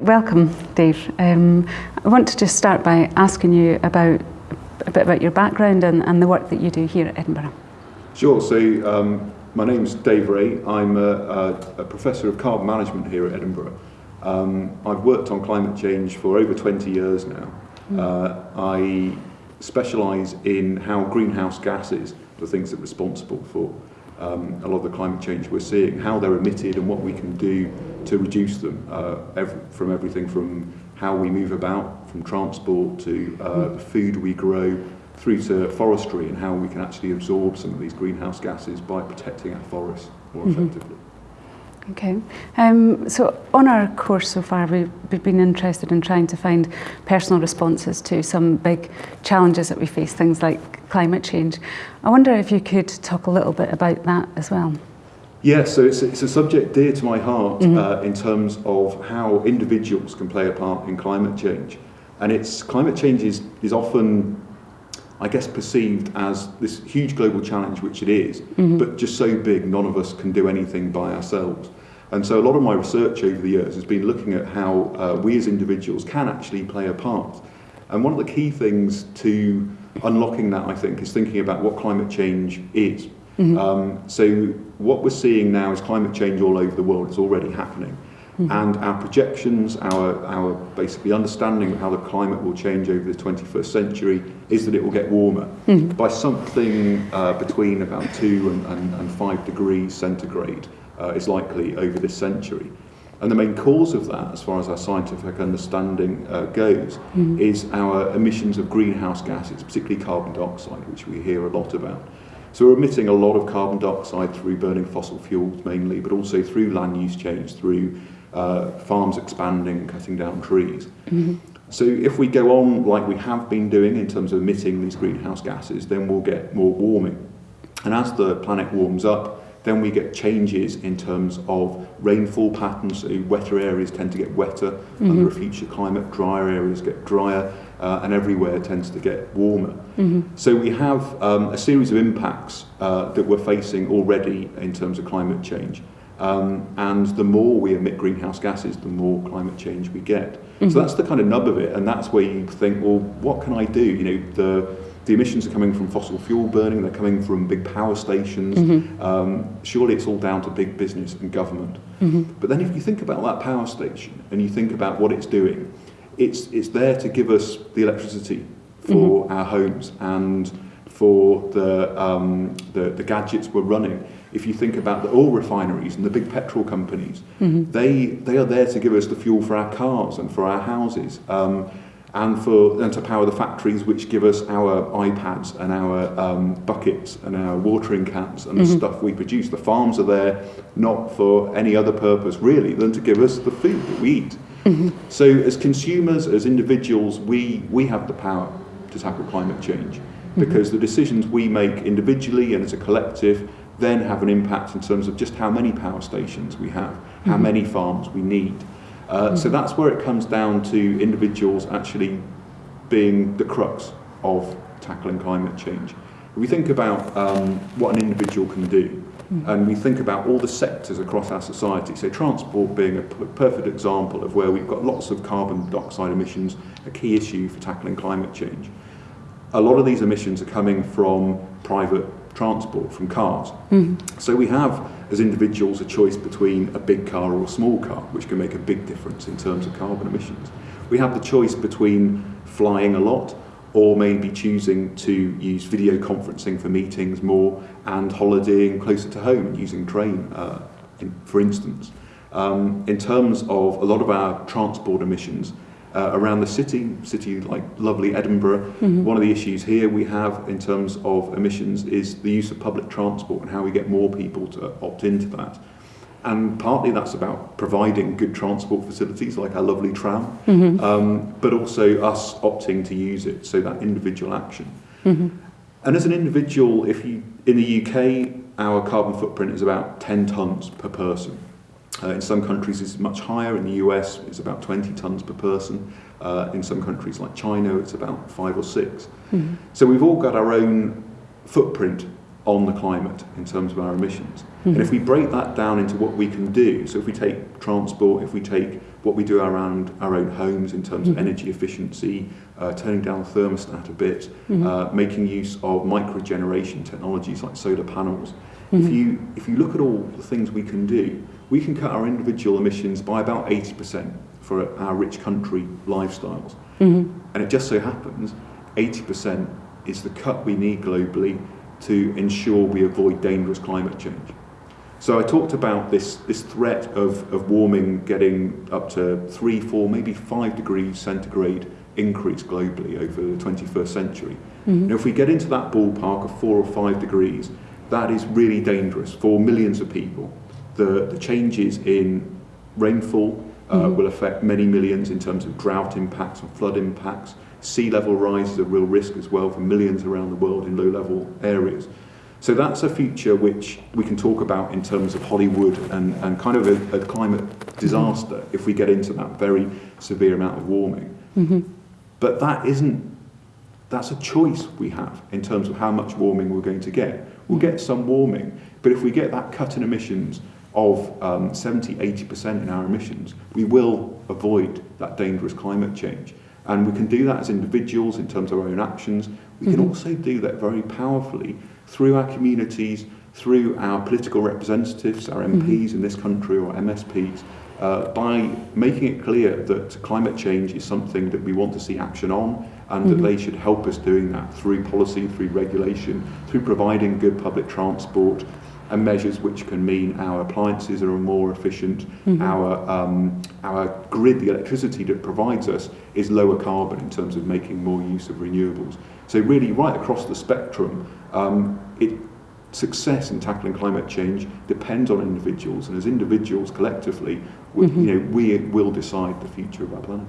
Welcome, Dave. Um, I want to just start by asking you about a bit about your background and, and the work that you do here at Edinburgh. Sure. So um, my name's Dave Reay. I'm a, a, a, professor of carbon management here at Edinburgh. Um, I've worked on climate change for over 20 years now. Mm. Uh, I specialise in how greenhouse gases, the things that are responsible for um, a lot of the climate change we're seeing, how they're emitted and what we can do to reduce them, uh, every, from everything from how we move about, from transport to uh, the food we grow, through to forestry and how we can actually absorb some of these greenhouse gases by protecting our forests more mm -hmm. effectively. Okay, um, so on our course so far we've, we've been interested in trying to find personal responses to some big challenges that we face, things like climate change. I wonder if you could talk a little bit about that as well. Yeah, so it's, it's a subject dear to my heart mm -hmm. uh, in terms of how individuals can play a part in climate change. And it's climate change is, is often I guess perceived as this huge global challenge, which it is, mm -hmm. but just so big none of us can do anything by ourselves. And so a lot of my research over the years has been looking at how uh, we as individuals can actually play a part. And one of the key things to unlocking that, I think, is thinking about what climate change is. Mm -hmm. um, so what we're seeing now is climate change all over the world. It's already happening. Mm -hmm. And our projections, our, our basically understanding of how the climate will change over the 21st century is that it will get warmer mm -hmm. by something uh, between about two and, and, and five degrees centigrade uh, is likely over this century. And the main cause of that, as far as our scientific understanding uh, goes, mm is our emissions of greenhouse gases, particularly carbon dioxide, which we hear a lot about. So we're emitting a lot of carbon dioxide through burning fossil fuels mainly, but also through land use change, through uh, farms expanding, cutting down trees. Mm. So if we go on like we have been doing in terms of emitting these greenhouse gases, then we'll get more warming. And as the planet warms up, then we get changes in terms of rainfall patterns. So wetter areas tend to get wetter mm -hmm. under a future climate, drier areas get drier, uh, and everywhere tends to get warmer. Mm -hmm. So we have um, a series of impacts uh, that we're facing already in terms of climate change. Um, and the more we emit greenhouse gases, the more climate change we get. Mm -hmm. So mm-hmm. that's the kind of nub of it, and that's where you think, well, what can I do? You know, the the emissions are coming from fossil fuel burning, they're coming from big power stations. Mm -hmm. um, surely it's all down to big business and government. Mm -hmm. But then if you think about that power station and you think about what it's doing, it's, it's there to give us the electricity for mm -hmm. our homes and for the, um, the, the gadgets we're running if you think about the oil refineries and the big petrol companies, mm -hmm. they, they are there to give us the fuel for our cars and for our houses. Um, and for and to power the factories which give us our iPads and our um, buckets and our watering cans and mm -hmm. the mm-hmm. stuff we produce. The farms are there not for any other purpose really than to give us the food that we eat. Mm -hmm. So as consumers, as individuals, we, we have the power to tackle climate change mm-hmm. because the decisions we make individually and as a collective then have an impact in terms of just how many power stations we have, how mm-hmm. many farms we need. Uh, so mm-hmm. that's where it comes down to individuals actually being the crux of tackling climate change. If we think about um, what an individual can do, mm. and we think about all the sectors across our society, so transport being a perfect example of where we've got lots of carbon dioxide emissions, a key issue for tackling climate change. A lot of these emissions are coming from private transport from cars. Mm. So we have, as individuals a choice between a big car or a small car, which can make a big difference in terms of carbon emissions. We have the choice between flying a lot or maybe choosing to use video conferencing for meetings more and holidaying closer to home using train, uh, in, for instance. Um, in terms of a lot of our transport emissions, uh, around the city, city like lovely Edinburgh. Mm -hmm. One of the issues here we have in terms of emissions is the use of public transport and how we get more people to opt into that. And partly that's about providing good transport facilities like our lovely tram, mm -hmm. um, but also us opting to use it, so that individual action. Mm -hmm. And as an individual, if you in the UK, our carbon footprint is about 10 tonnes per person. Uh, in some countries it's much higher, in the US it's about 20 tonnes per person. Uh, in some countries like China it's about five or six. Mm-hmm. So we've all got our own footprint on the climate in terms of our emissions. Mm-hmm. And hmm. if we break that down into what we can do, so if we take transport, if we take what we do around our own homes in terms of energy efficiency, uh, turning down the thermostat a bit, uh, making use of microgeneration technologies like solar panels. If you if you look at all the things we can do, we can cut our individual emissions by about 80% for our rich country lifestyles. And it just so happens 80% is the cut we need globally to ensure we avoid dangerous climate change. So I talked about this, this threat of, of warming getting up to three, four, maybe five degrees centigrade increase globally over the 21st century. Now, if we get into that ballpark of four or five degrees, that is really dangerous for millions of people. The, the changes in rainfall uh, will affect many millions in terms of drought impacts and flood impacts. Sea level rise is a real risk as well for millions around the world in low level areas. So that's a future which we can talk about in terms of Hollywood and, and kind of a, a climate disaster if we get into that very severe amount of warming. But that isn't, that's a choice we have in terms of how much warming we're going to get. We'll get some warming, but if we get that cut in emissions of um, 70, 80% in our emissions, we will avoid that dangerous climate change. And we can do that as individuals in terms of our own actions. We can also do that very powerfully through our communities, through our political representatives, our MPs in this country or MSPs, uh, by making it clear that climate change is something that we want to see action on and that they should help us doing that through policy, through regulation, through providing good public transport and measures which can mean our appliances are more efficient, mm-hmm. our, um, our grid, the electricity that provides us, is lower carbon in terms of making more use of renewables. So really right across the spectrum, um, it, success in tackling climate change depends on individuals, and as individuals collectively, we, mm-hmm. you know, we will decide the future of our planet.